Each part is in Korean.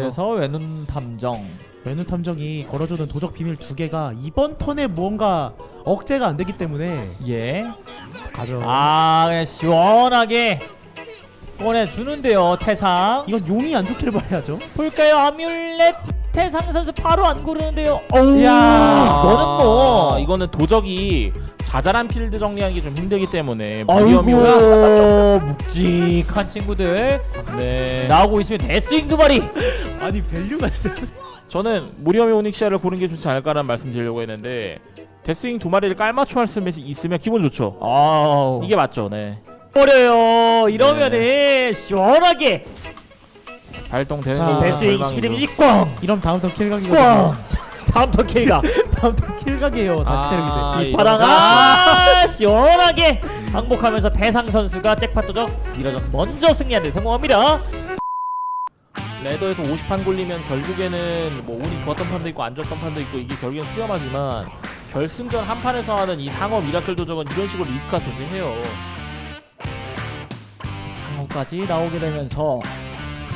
그래서 외눈 탐정. 외눈 탐정이 걸어주는 도적 비밀 두 개가 이번 턴에 무언가 억제가 안 되기 때문에 예. 가죠. 아 그냥 시원하게 꺼내주는데요 태상. 이건 용이 안 좋기를 바라야죠. 볼까요 아뮬렛 태상 선수 바로 안 고르는데요. 어우 이야. 이거는 뭐 아, 이거는 도적이 자잘한 필드 정리하기 좀 힘들기 때문에 아이고 묵직한 친구들 네. 나오고 있으면 데스윙 두 마리. 아니 value가 있어요. 저는 무리엄이 오닉시아를 고른 게 좋지 않을까라는 말씀 드리려고 했는데 데스윙 두 마리를 깔맞춤 할 수 있으면 기분 좋죠. 아우 이게 맞죠, 네. 어려요. 이러면은 시원하게 발동되는 데스윙 11데미지 꽝! 이런 다음 턴 꽝! kill각이거든요. 다음 턴 K가 다음 턴 kill각이에요. 다시 아, 체력인데. 이- 뒷바닥 아 시원하게 항복하면서 태상 선수가 잭팟 도적 밀어서 먼저 승리하는 데 성공합니다. ladder에서 50판 굴리면 결국에는 뭐 운이 좋았던 판도 있고 안 좋았던 판도 있고 이게 결국엔 수렴하지만 결승전 한 판에서 하는 이 상어 miracle 도적은 이런 식으로 리스크가 존재해요. 상어까지 나오게 되면서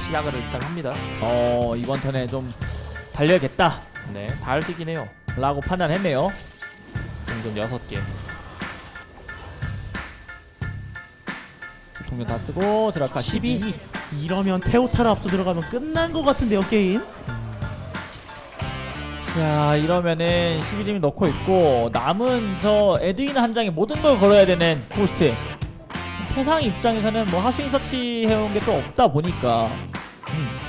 시작을 일단 합니다. 어 이번 턴에 좀 달려야겠다 네, 해요. 라고 판단했네요. 동전 6개. 동료 다 쓰고 드라카 12 이러면 테오타를 앞서 들어가면 끝난 것 같은데요 게임. 자 이러면은 11임 넣고 있고 남은 저 에드윈 한 장에 모든 걸 걸어야 되는 호스트 태상 입장에서는 뭐 하수인 서치 해온 게 또 없다 보니까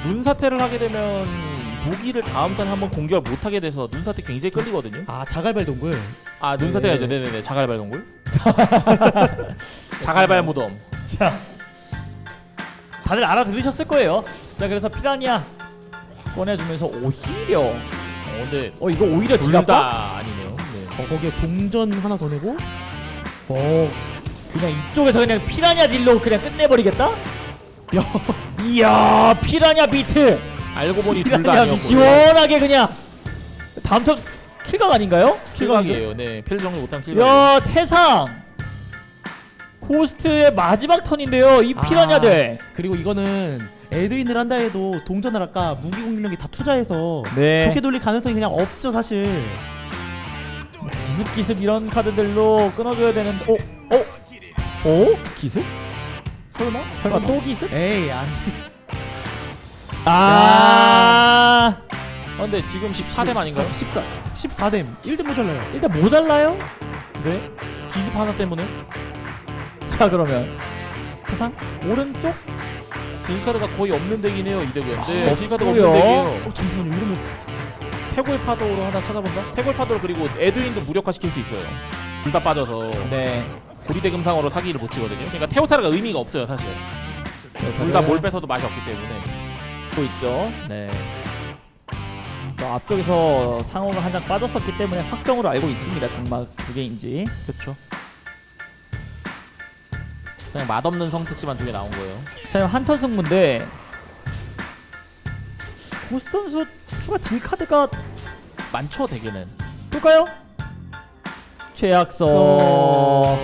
눈사태를 하게 되면 독일을 다음 턴에 한번 공격을 못 하게 돼서 눈사태 굉장히 끌리거든요. 아 자갈발 동굴. 아 눈사태가 네. 있죠. 네네네. 자갈발 동굴. 자갈발 무덤. 자 다들 알아들으셨을 거예요 자 그래서 피라니아 꺼내주면서 오히려 어, 근데 어 이거 오히려 둘 디라파 다 아니네요. 네. 어 거기에 동전 하나 더 내고. 어 그냥 이쪽에서 그냥 피라니아 딜로 그냥 끝내버리겠다 야. 이야 피라니아 비트 알고 보니 둘 다 아니었고. 시원하게 그냥 다음 턴 kill각 아닌가요? kill각이에요. 네. 필드 정리 못한 kill각. 야 태상 코스트의 마지막 턴인데요 이 피라냐들 그리고 이거는 에드윈을 한다 해도 동전을 아까 무기 공격력이 다 투자해서 네 좋게 돌릴 가능성이 그냥 없죠 사실. 기습기습 이런 카드들로 끊어줘야 되는 어? 어? 어? 기습? 설마? 설마 또 기습? 에이 아니. 아 아, 근데 지금 14댐 아닌가요? 14 14댐 1등 모자라요. 일단 모자라요? 네. 기습 하나 때문에 자 그러면 태상 오른쪽? 딜카드가 거의 없는 덱이네요. 이 덱은. 아, 네. 딜카드가 없고요. 없는 덱이에요. 어 잠시만요 이러면 태고의 파도로 하나 찾아본다? 태고의 파도로 그리고 에드윈도 무력화시킬 수 있어요. 둘 다 빠져서 네 고리대 금상으로 사기를 못 치거든요. 그러니까 테오타르가 의미가 없어요, 사실. 둘 다 뭘 뺏어도 맛이 없기 때문에. 고 있죠 네. 저 앞쪽에서 상호가 한 장 빠졌었기 때문에 확정으로 알고 있습니다 장막 두 개인지 그렇죠. 그냥 맛없는 성택지만 두 개 나온 거예요. 자 한턴 승부인데 고스 선수 추가 딜 카드가 많죠, 대개는. 뜰까요? 최악성 어...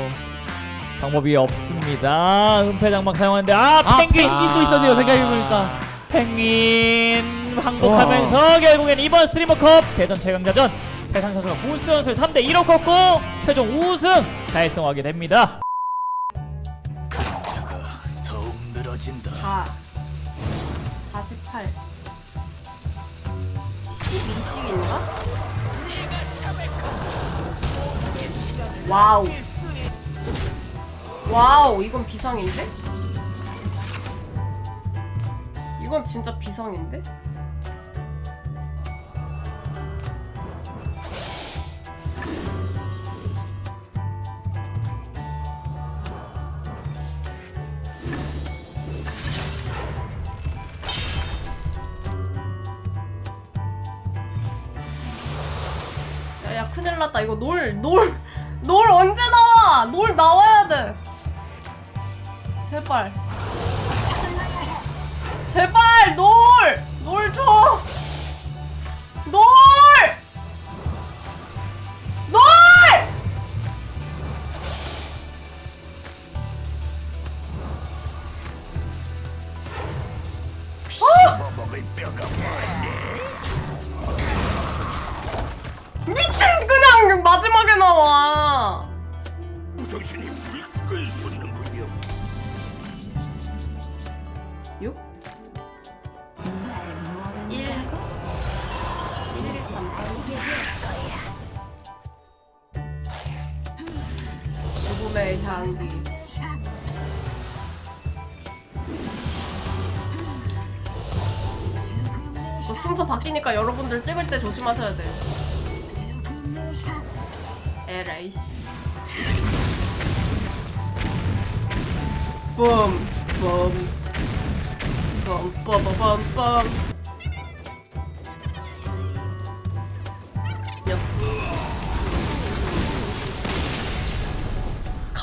방법이 없습니다. 은폐 장막 사용하는데 아 아 펭귄 펭귄도 있었네요 생각해보니까. 펭귄 항복하면서 결국엔 이번 스트리머컵 대전 최강자전 대상 선수가 고스 선수를 3대 2로 꺾고 최종 우승 달성하게 됩니다. 4 48 12씩인가? 와우 와우 이건 비상인데? 이건 진짜 비상인데? 야야 큰일 났다. 이거 놀 놀 놀 언제 나와? 놀 나와야 돼. 제발 제발 놀 놀 줘 놀 놀! 아! 미친 그냥 마지막에 나와. 당신이 불끈 솟는군요. 6 죽음의 향기 뭐 순서 바뀌니까 여러분들 찍을 때 조심하셔야 돼요. 에라이씨. 뿜 뿜. 빰빠바밤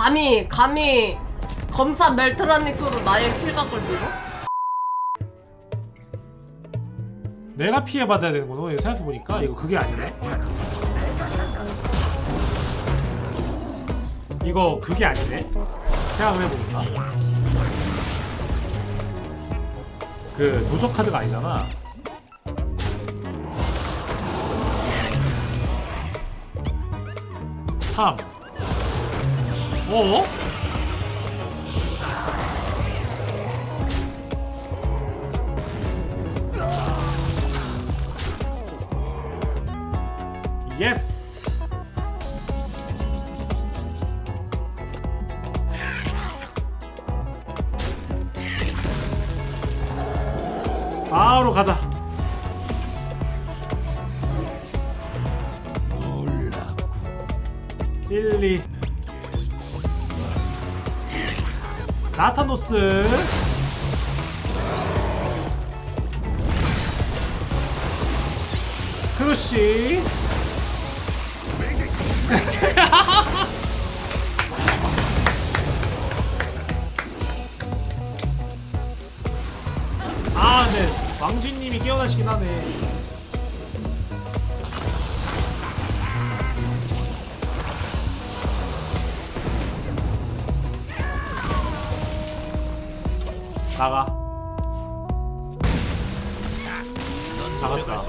감히 감히 검사 멜트라닉스로 나의 킬각을 밀어? 내가 피해 받아야 되는 거노 이거 생각해 보니까 이거 그게 아니네. 이거 그게 아니네. 생각을 해보니까 그 도적 카드가 아니잖아. 삼. 어? 예스. 바로 가자. 놀랍고 1, 2 나타노스 크루시 아, 네. 왕쥐님이 깨어나시긴 하네. 나가. 넌 나갔다.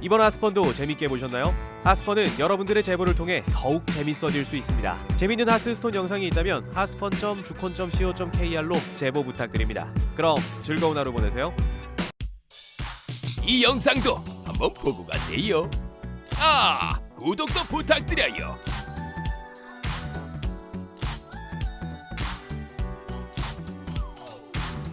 이번 하스펀도 재밌게 보셨나요? 하스펀은 여러분들의 제보를 통해 더욱 재밌어질 수 있습니다. 재밌는 하스스톤 영상이 있다면 하스펀.주콘.co.kr로 제보 부탁드립니다. 그럼 즐거운 하루 보내세요. 이 영상도 한번 보고 가세요. 아, 구독도 부탁드려요.